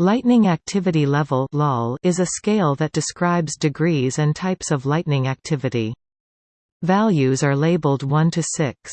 Lightning activity level is a scale that describes degrees and types of lightning activity. Values are labeled 1 to 6.